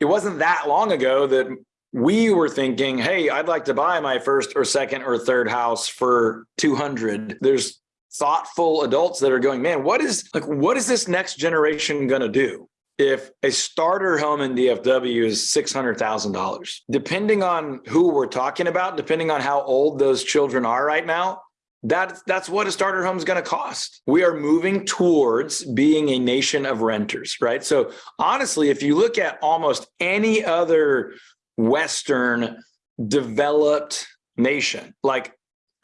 it wasn't that long ago that we were thinking, hey, I'd like to buy my first or second or third house for 200. There's thoughtful adults that are going, man, what is like, what is this next generation going to do? If a starter home in DFW is $600,000, depending on who we're talking about, depending on how old those children are right now, that, that's what a starter home is going to cost. We are moving towards being a nation of renters, right? So honestly, if you look at almost any other Western developed nation, like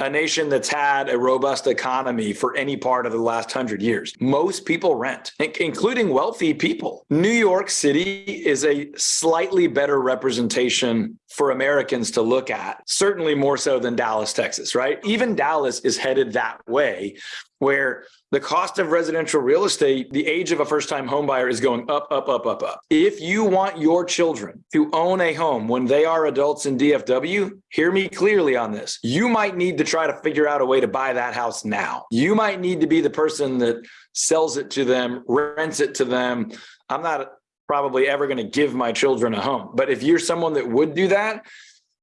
a nation that's had a robust economy for any part of the last hundred years. Most people rent, including wealthy people. New York City is a slightly better representation for Americans to look at, certainly more so than Dallas, Texas, right? Even Dallas is headed that way where the cost of residential real estate, the age of a first-time homebuyer is going up, up, up, up, up. If you want your children to own a home when they are adults in DFW, hear me clearly on this. You might need to try to figure out a way to buy that house now. You might need to be the person that sells it to them, rents it to them. I'm not probably ever going to give my children a home, but if you're someone that would do that,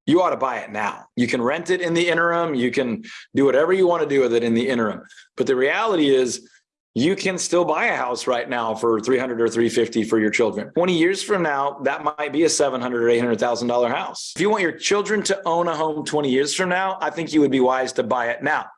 you ought to buy it now. You can rent it in the interim. You can do whatever you want to do with it in the interim. But the reality is you can still buy a house right now for 300 or 350 for your children. 20 years from now, that might be a 700 or $800,000 house. If you want your children to own a home 20 years from now, I think you would be wise to buy it now.